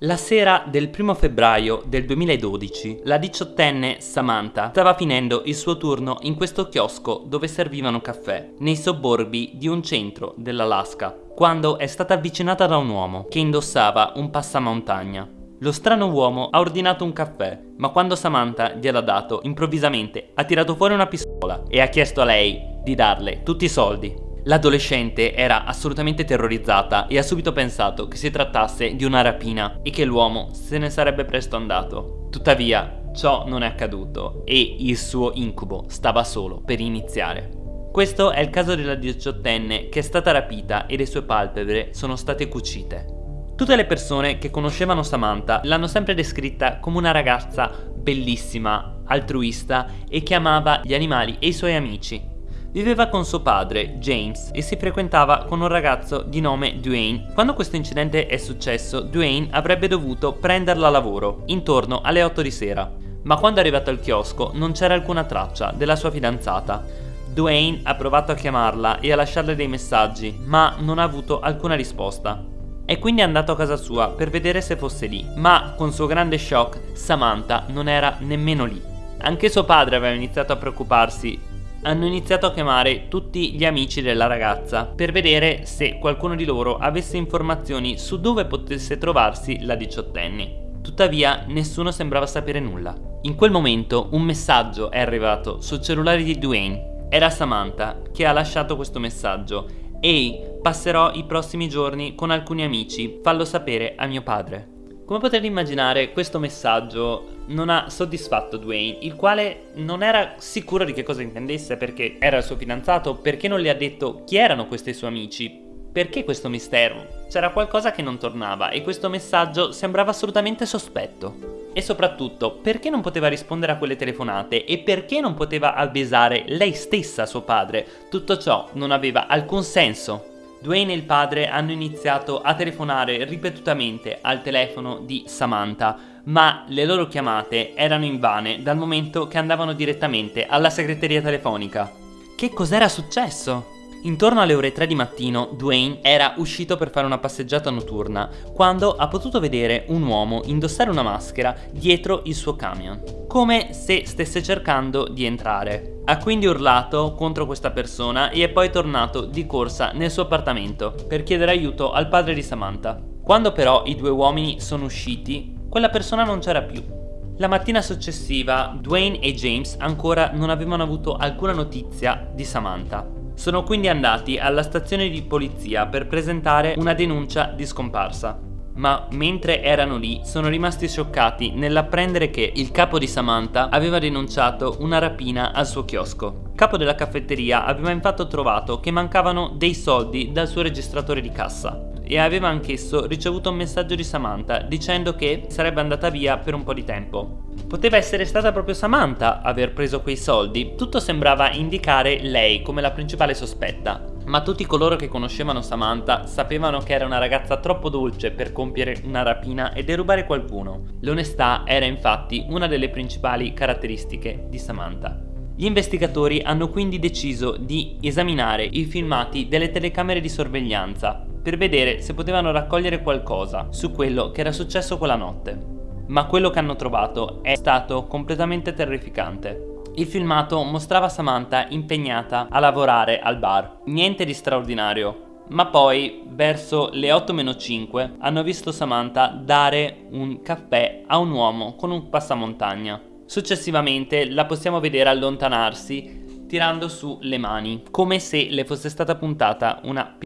La sera del primo febbraio del 2012, la diciottenne Samantha stava finendo il suo turno in questo chiosco dove servivano caffè, nei sobborghi di un centro dell'Alaska, quando è stata avvicinata da un uomo che indossava un passamontagna. Lo strano uomo ha ordinato un caffè, ma quando Samantha gliel'ha dato, improvvisamente ha tirato fuori una pistola e ha chiesto a lei di darle tutti i soldi. L'adolescente era assolutamente terrorizzata e ha subito pensato che si trattasse di una rapina e che l'uomo se ne sarebbe presto andato. Tuttavia, ciò non è accaduto e il suo incubo stava solo per iniziare. Questo è il caso della diciottenne che è stata rapita e le sue palpebre sono state cucite. Tutte le persone che conoscevano Samantha l'hanno sempre descritta come una ragazza bellissima, altruista e che amava gli animali e i suoi amici. Viveva con suo padre, James, e si frequentava con un ragazzo di nome Dwayne. Quando questo incidente è successo, Dwayne avrebbe dovuto prenderla a lavoro, intorno alle 8 di sera. Ma quando è arrivato al chiosco non c'era alcuna traccia della sua fidanzata. Dwayne ha provato a chiamarla e a lasciarle dei messaggi, ma non ha avuto alcuna risposta. È quindi andato a casa sua per vedere se fosse lì, ma con suo grande shock Samantha non era nemmeno lì. Anche suo padre aveva iniziato a preoccuparsi hanno iniziato a chiamare tutti gli amici della ragazza per vedere se qualcuno di loro avesse informazioni su dove potesse trovarsi la diciottenne. Tuttavia nessuno sembrava sapere nulla. In quel momento un messaggio è arrivato sul cellulare di Dwayne. Era Samantha che ha lasciato questo messaggio. Ehi, passerò i prossimi giorni con alcuni amici, fallo sapere a mio padre. Come potete immaginare, questo messaggio non ha soddisfatto Dwayne, il quale non era sicuro di che cosa intendesse perché era il suo fidanzato, perché non le ha detto chi erano questi suoi amici, perché questo mistero? C'era qualcosa che non tornava e questo messaggio sembrava assolutamente sospetto. E soprattutto, perché non poteva rispondere a quelle telefonate e perché non poteva avvisare lei stessa suo padre? Tutto ciò non aveva alcun senso. Dwayne e il padre hanno iniziato a telefonare ripetutamente al telefono di Samantha, ma le loro chiamate erano invane dal momento che andavano direttamente alla segreteria telefonica. Che cos'era successo? Intorno alle ore 3 di mattino, Dwayne era uscito per fare una passeggiata notturna, quando ha potuto vedere un uomo indossare una maschera dietro il suo camion, come se stesse cercando di entrare. Ha quindi urlato contro questa persona e è poi tornato di corsa nel suo appartamento per chiedere aiuto al padre di Samantha. Quando però i due uomini sono usciti, quella persona non c'era più. La mattina successiva, Dwayne e James ancora non avevano avuto alcuna notizia di Samantha. Sono quindi andati alla stazione di polizia per presentare una denuncia di scomparsa. Ma mentre erano lì sono rimasti scioccati nell'apprendere che il capo di Samantha aveva denunciato una rapina al suo chiosco. Il capo della caffetteria aveva infatti trovato che mancavano dei soldi dal suo registratore di cassa e aveva anch'esso ricevuto un messaggio di Samantha dicendo che sarebbe andata via per un po' di tempo. Poteva essere stata proprio Samantha aver preso quei soldi, tutto sembrava indicare lei come la principale sospetta. Ma tutti coloro che conoscevano Samantha sapevano che era una ragazza troppo dolce per compiere una rapina e derubare qualcuno. L'onestà era infatti una delle principali caratteristiche di Samantha. Gli investigatori hanno quindi deciso di esaminare i filmati delle telecamere di sorveglianza per vedere se potevano raccogliere qualcosa su quello che era successo quella notte ma quello che hanno trovato è stato completamente terrificante. Il filmato mostrava Samantha impegnata a lavorare al bar, niente di straordinario, ma poi verso le 8-5 hanno visto Samantha dare un caffè a un uomo con un passamontagna. Successivamente la possiamo vedere allontanarsi tirando su le mani, come se le fosse stata puntata una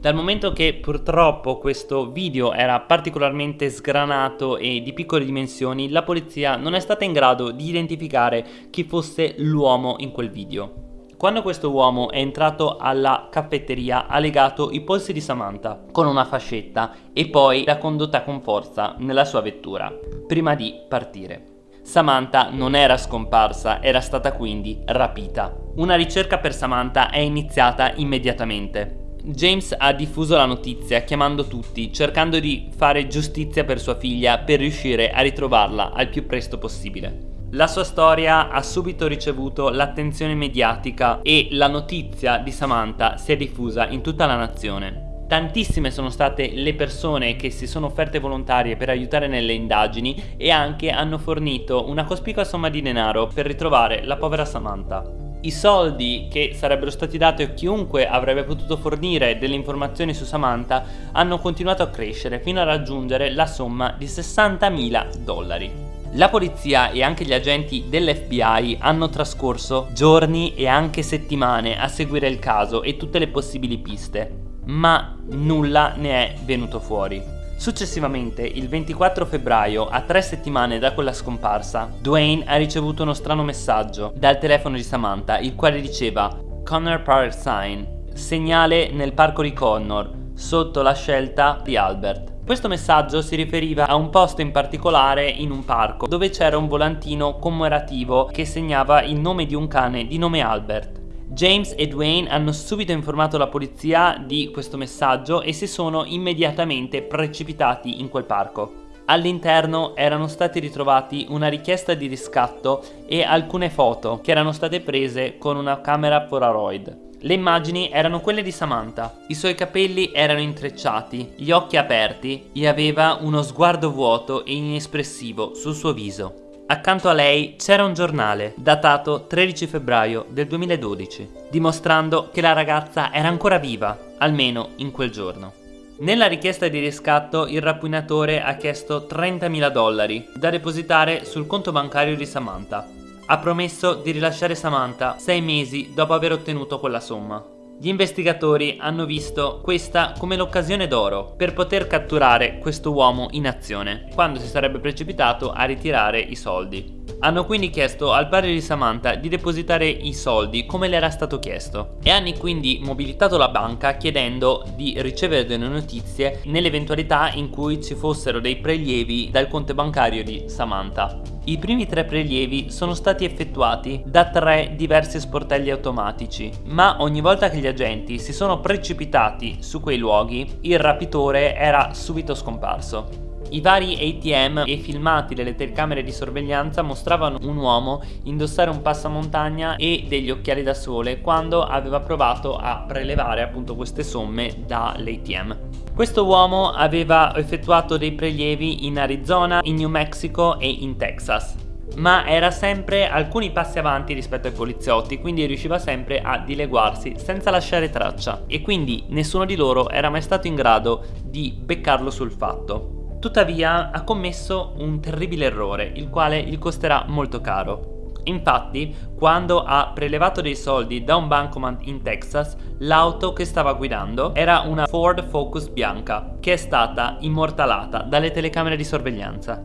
dal momento che purtroppo questo video era particolarmente sgranato e di piccole dimensioni, la polizia non è stata in grado di identificare chi fosse l'uomo in quel video. Quando questo uomo è entrato alla caffetteria ha legato i polsi di Samantha con una fascetta e poi l'ha condotta con forza nella sua vettura, prima di partire. Samantha non era scomparsa, era stata quindi rapita. Una ricerca per Samantha è iniziata immediatamente. James ha diffuso la notizia chiamando tutti, cercando di fare giustizia per sua figlia per riuscire a ritrovarla al più presto possibile. La sua storia ha subito ricevuto l'attenzione mediatica e la notizia di Samantha si è diffusa in tutta la nazione. Tantissime sono state le persone che si sono offerte volontarie per aiutare nelle indagini e anche hanno fornito una cospicua somma di denaro per ritrovare la povera Samantha. I soldi che sarebbero stati dati a chiunque avrebbe potuto fornire delle informazioni su Samantha hanno continuato a crescere fino a raggiungere la somma di 60.000 dollari. La polizia e anche gli agenti dell'FBI hanno trascorso giorni e anche settimane a seguire il caso e tutte le possibili piste, ma nulla ne è venuto fuori. Successivamente, il 24 febbraio, a tre settimane da quella scomparsa, Dwayne ha ricevuto uno strano messaggio dal telefono di Samantha, il quale diceva Connor Park Sign, segnale nel parco di Connor, sotto la scelta di Albert. Questo messaggio si riferiva a un posto in particolare in un parco dove c'era un volantino commemorativo che segnava il nome di un cane di nome Albert. James e Dwayne hanno subito informato la polizia di questo messaggio e si sono immediatamente precipitati in quel parco. All'interno erano stati ritrovati una richiesta di riscatto e alcune foto che erano state prese con una camera Polaroid. Le immagini erano quelle di Samantha. I suoi capelli erano intrecciati, gli occhi aperti e aveva uno sguardo vuoto e inespressivo sul suo viso. Accanto a lei c'era un giornale datato 13 febbraio del 2012, dimostrando che la ragazza era ancora viva, almeno in quel giorno. Nella richiesta di riscatto il rapinatore ha chiesto 30.000 dollari da depositare sul conto bancario di Samantha. Ha promesso di rilasciare Samantha sei mesi dopo aver ottenuto quella somma. Gli investigatori hanno visto questa come l'occasione d'oro per poter catturare questo uomo in azione, quando si sarebbe precipitato a ritirare i soldi. Hanno quindi chiesto al padre di Samantha di depositare i soldi come le era stato chiesto e hanno quindi mobilitato la banca chiedendo di ricevere delle notizie nell'eventualità in cui ci fossero dei prelievi dal conto bancario di Samantha. I primi tre prelievi sono stati effettuati da tre diversi sportelli automatici, ma ogni volta che gli agenti si sono precipitati su quei luoghi, il rapitore era subito scomparso. I vari ATM e filmati delle telecamere di sorveglianza mostravano un uomo indossare un passamontagna e degli occhiali da sole quando aveva provato a prelevare appunto queste somme dall'ATM. Questo uomo aveva effettuato dei prelievi in Arizona, in New Mexico e in Texas ma era sempre alcuni passi avanti rispetto ai poliziotti, quindi riusciva sempre a dileguarsi senza lasciare traccia e quindi nessuno di loro era mai stato in grado di beccarlo sul fatto. Tuttavia ha commesso un terribile errore, il quale gli costerà molto caro. Infatti, quando ha prelevato dei soldi da un bancomat in Texas, l'auto che stava guidando era una Ford Focus bianca, che è stata immortalata dalle telecamere di sorveglianza.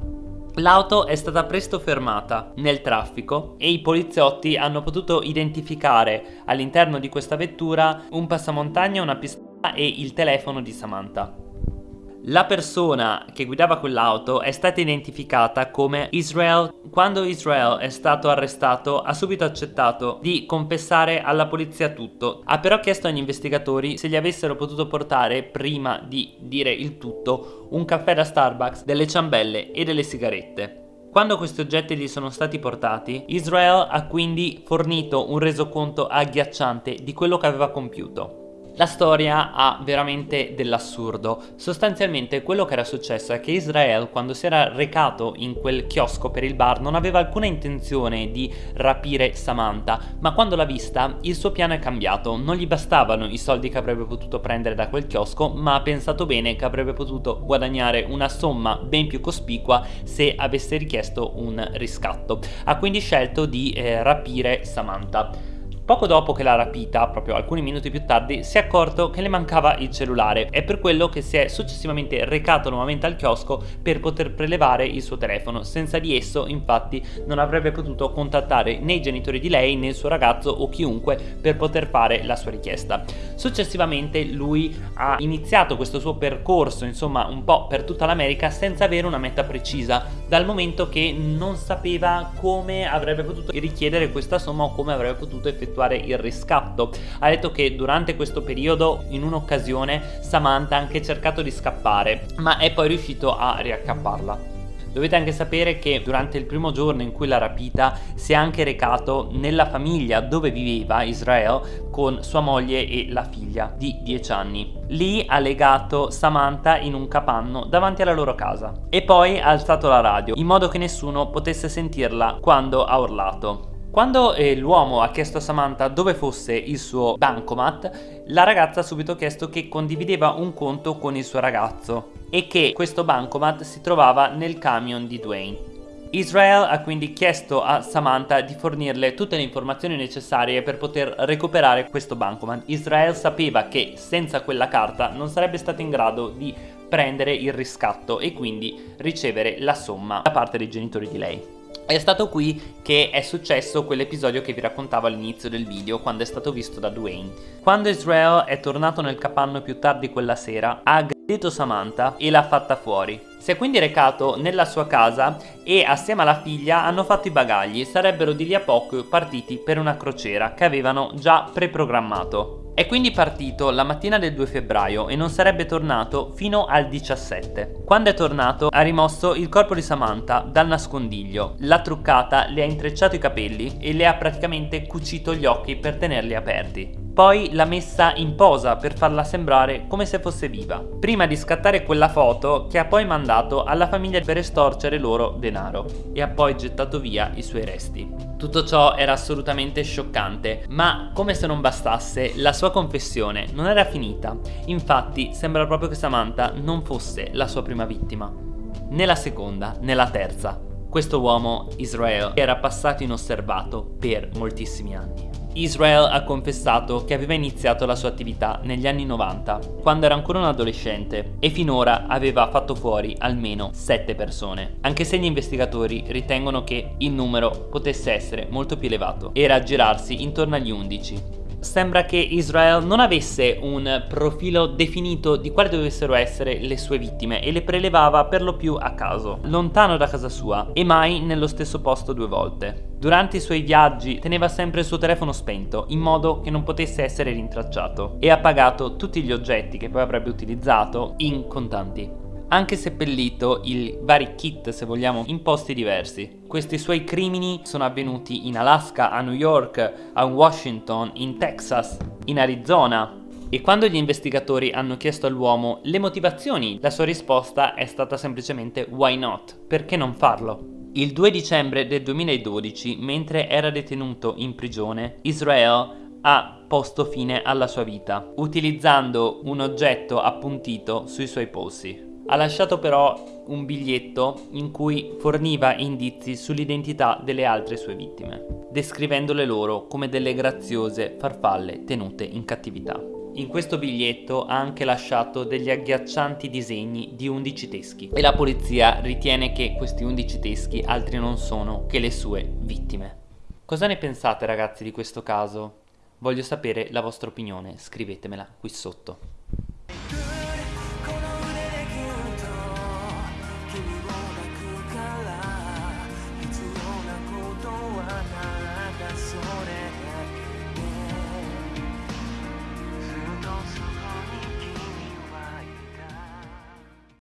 L'auto è stata presto fermata nel traffico e i poliziotti hanno potuto identificare all'interno di questa vettura un passamontagna, una pistola e il telefono di Samantha. La persona che guidava quell'auto è stata identificata come Israel. Quando Israel è stato arrestato ha subito accettato di confessare alla polizia tutto. Ha però chiesto agli investigatori se gli avessero potuto portare, prima di dire il tutto, un caffè da Starbucks, delle ciambelle e delle sigarette. Quando questi oggetti gli sono stati portati, Israel ha quindi fornito un resoconto agghiacciante di quello che aveva compiuto. La storia ha veramente dell'assurdo. Sostanzialmente quello che era successo è che Israel quando si era recato in quel chiosco per il bar non aveva alcuna intenzione di rapire Samantha, ma quando l'ha vista il suo piano è cambiato. Non gli bastavano i soldi che avrebbe potuto prendere da quel chiosco, ma ha pensato bene che avrebbe potuto guadagnare una somma ben più cospicua se avesse richiesto un riscatto. Ha quindi scelto di eh, rapire Samantha. Poco dopo che l'ha rapita, proprio alcuni minuti più tardi, si è accorto che le mancava il cellulare. È per quello che si è successivamente recato nuovamente al chiosco per poter prelevare il suo telefono. Senza di esso, infatti, non avrebbe potuto contattare né i genitori di lei né il suo ragazzo o chiunque per poter fare la sua richiesta. Successivamente lui ha iniziato questo suo percorso, insomma, un po' per tutta l'America senza avere una meta precisa, dal momento che non sapeva come avrebbe potuto richiedere questa somma o come avrebbe potuto effettuare effettuare il riscatto. Ha detto che durante questo periodo, in un'occasione, Samantha ha anche cercato di scappare, ma è poi riuscito a riaccapparla. Dovete anche sapere che durante il primo giorno in cui l'ha rapita si è anche recato nella famiglia dove viveva Israel con sua moglie e la figlia di 10 anni. Lì ha legato Samantha in un capanno davanti alla loro casa e poi ha alzato la radio in modo che nessuno potesse sentirla quando ha urlato. Quando eh, l'uomo ha chiesto a Samantha dove fosse il suo bancomat, la ragazza ha subito chiesto che condivideva un conto con il suo ragazzo e che questo bancomat si trovava nel camion di Dwayne. Israel ha quindi chiesto a Samantha di fornirle tutte le informazioni necessarie per poter recuperare questo bancomat. Israel sapeva che senza quella carta non sarebbe stato in grado di prendere il riscatto e quindi ricevere la somma da parte dei genitori di lei. È stato qui che è successo quell'episodio che vi raccontavo all'inizio del video quando è stato visto da Dwayne. Quando Israel è tornato nel capanno più tardi quella sera ha aggredito Samantha e l'ha fatta fuori. Si è quindi recato nella sua casa e assieme alla figlia hanno fatto i bagagli, sarebbero di lì a poco partiti per una crociera che avevano già preprogrammato. È quindi partito la mattina del 2 febbraio e non sarebbe tornato fino al 17. Quando è tornato ha rimosso il corpo di Samantha dal nascondiglio, l'ha truccata, le ha intrecciato i capelli e le ha praticamente cucito gli occhi per tenerli aperti. Poi l'ha messa in posa per farla sembrare come se fosse viva, prima di scattare quella foto che ha poi mandato alla famiglia per estorcere loro denaro e ha poi gettato via i suoi resti. Tutto ciò era assolutamente scioccante, ma come se non bastasse, la sua confessione non era finita. Infatti sembra proprio che Samantha non fosse la sua prima vittima, né la seconda, né la terza. Questo uomo, Israel, era passato inosservato per moltissimi anni. Israel ha confessato che aveva iniziato la sua attività negli anni 90, quando era ancora un adolescente, e finora aveva fatto fuori almeno 7 persone, anche se gli investigatori ritengono che il numero potesse essere molto più elevato, era a girarsi intorno agli 11 sembra che Israel non avesse un profilo definito di quali dovessero essere le sue vittime e le prelevava per lo più a caso, lontano da casa sua e mai nello stesso posto due volte. Durante i suoi viaggi teneva sempre il suo telefono spento in modo che non potesse essere rintracciato e ha pagato tutti gli oggetti che poi avrebbe utilizzato in contanti anche seppellito i vari kit, se vogliamo, in posti diversi. Questi suoi crimini sono avvenuti in Alaska, a New York, a Washington, in Texas, in Arizona, e quando gli investigatori hanno chiesto all'uomo le motivazioni, la sua risposta è stata semplicemente why not? Perché non farlo? Il 2 dicembre del 2012, mentre era detenuto in prigione, Israel ha posto fine alla sua vita, utilizzando un oggetto appuntito sui suoi polsi. Ha lasciato però un biglietto in cui forniva indizi sull'identità delle altre sue vittime, descrivendole loro come delle graziose farfalle tenute in cattività. In questo biglietto ha anche lasciato degli agghiaccianti disegni di 11 teschi e la polizia ritiene che questi 11 teschi altri non sono che le sue vittime. Cosa ne pensate ragazzi di questo caso? Voglio sapere la vostra opinione, scrivetemela qui sotto.